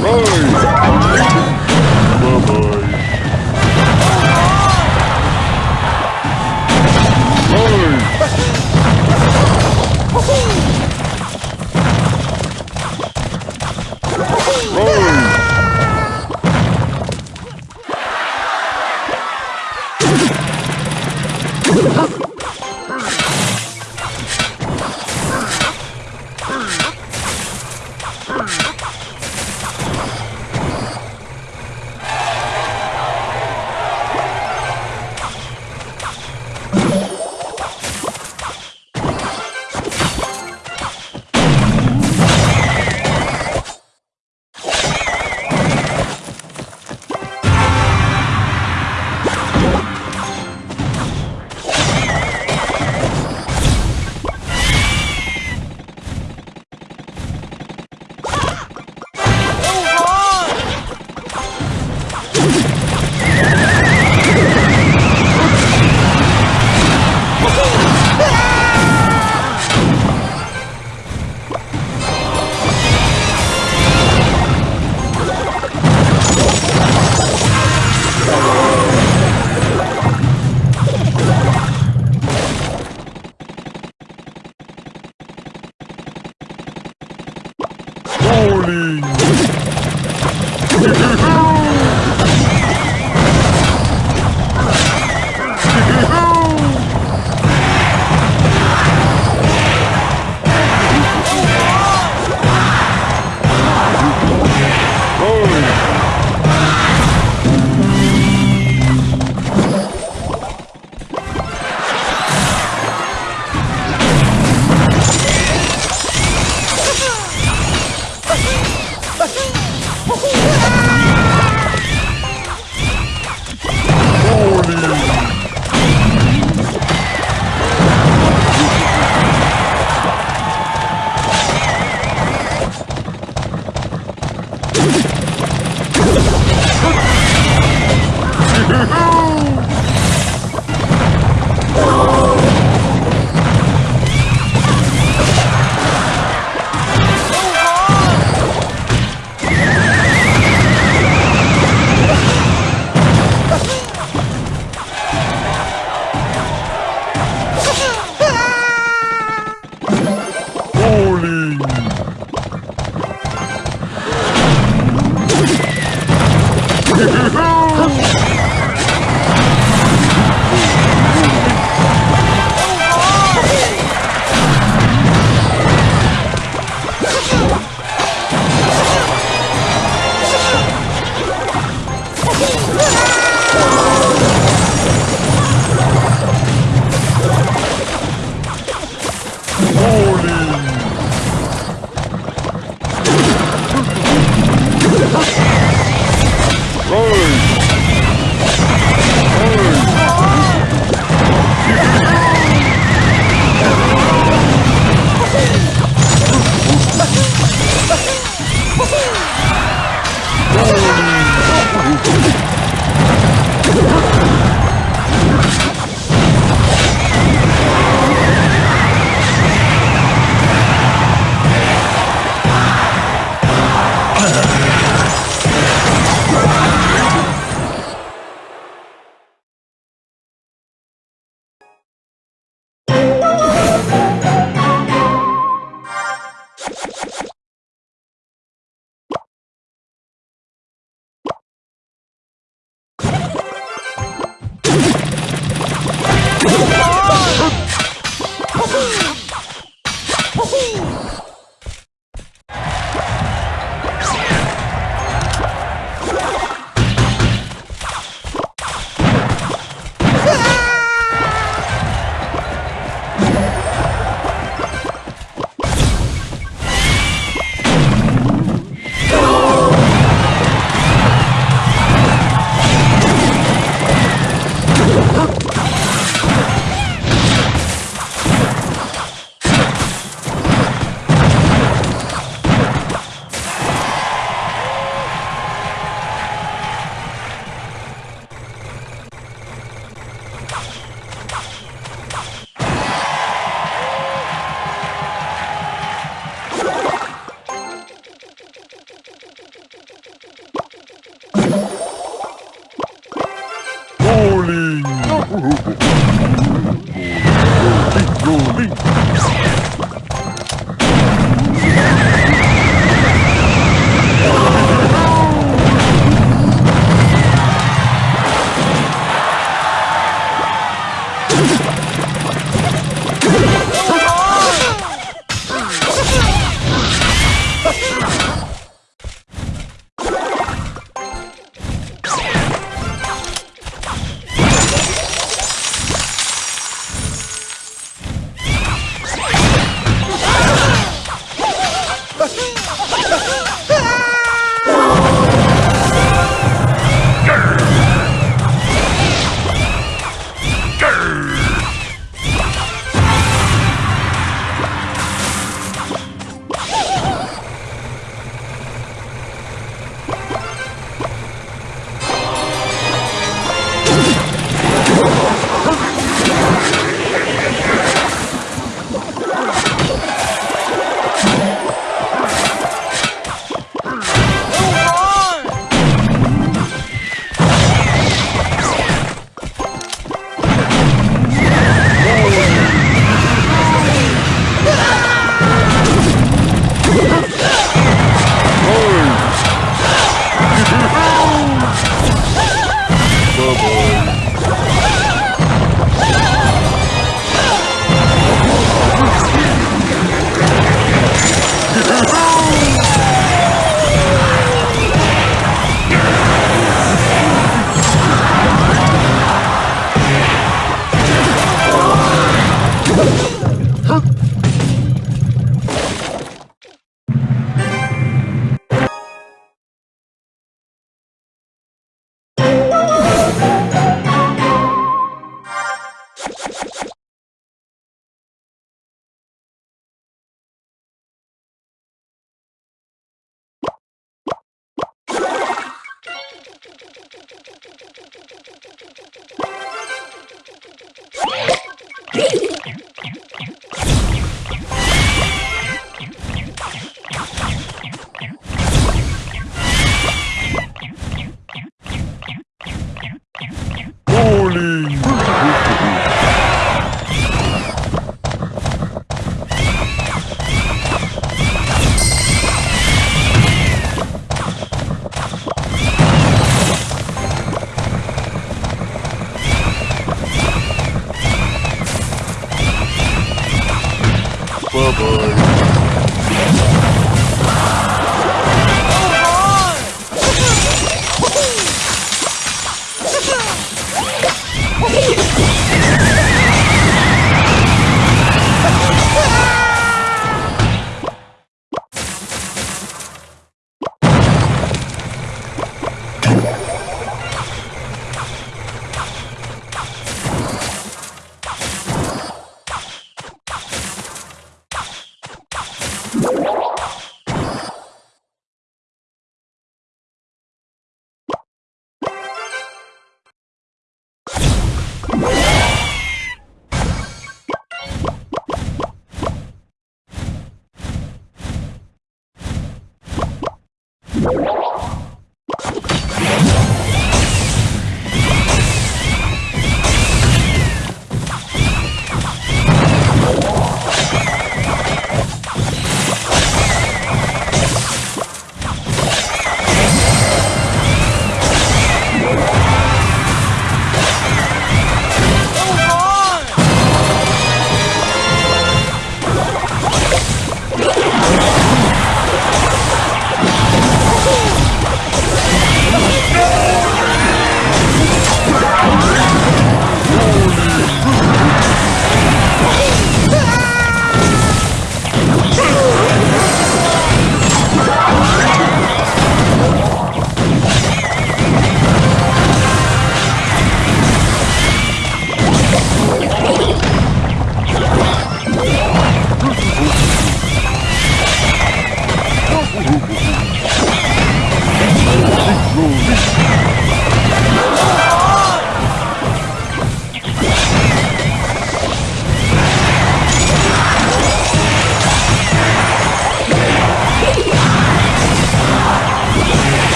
Rise!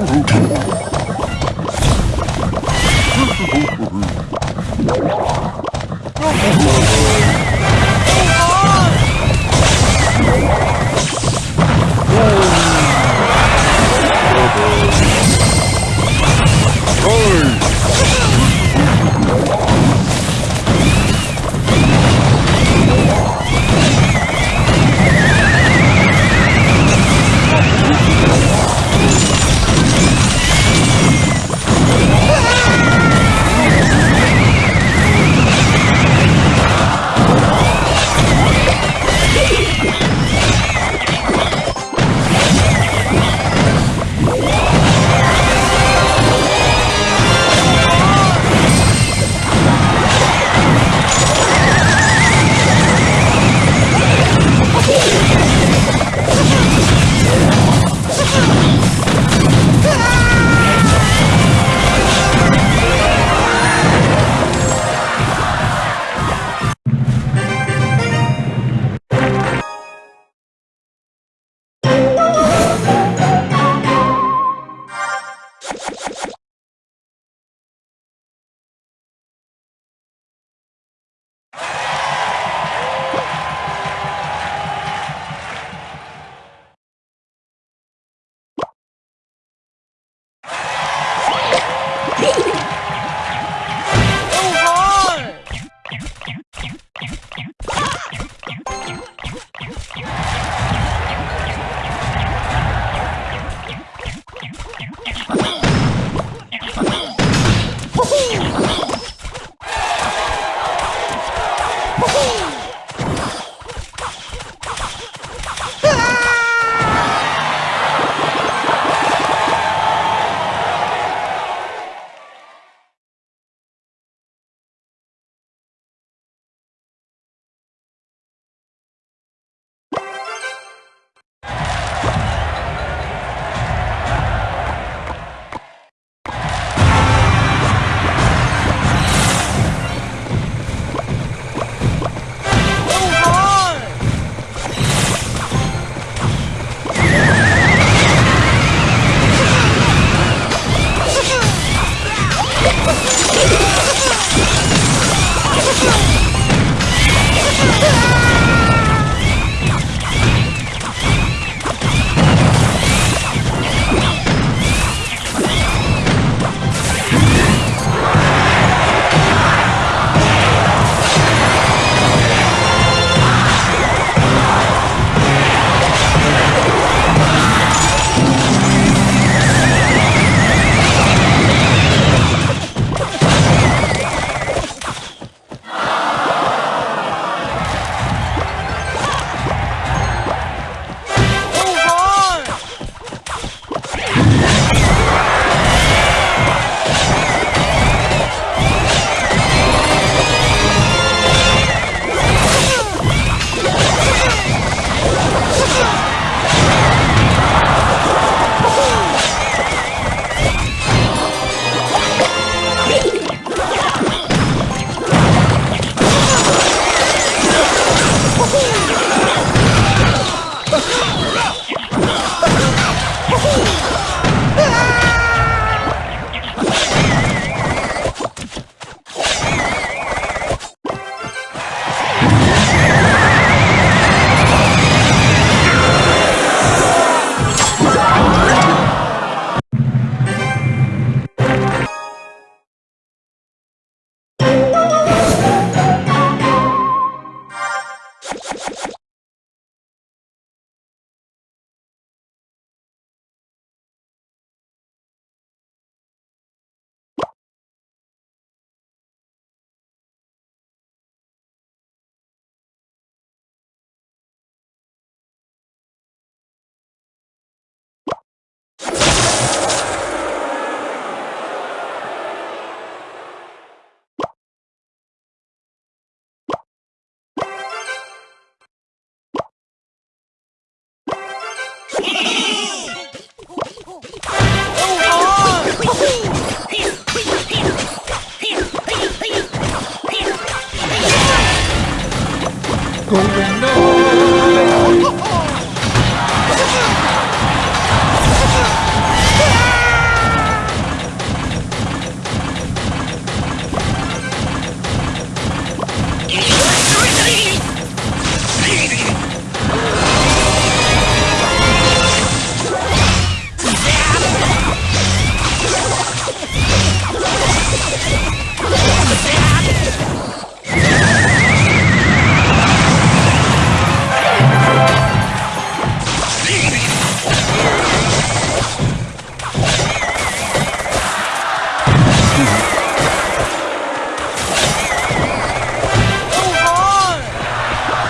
Ooh.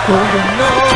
Golden Knight.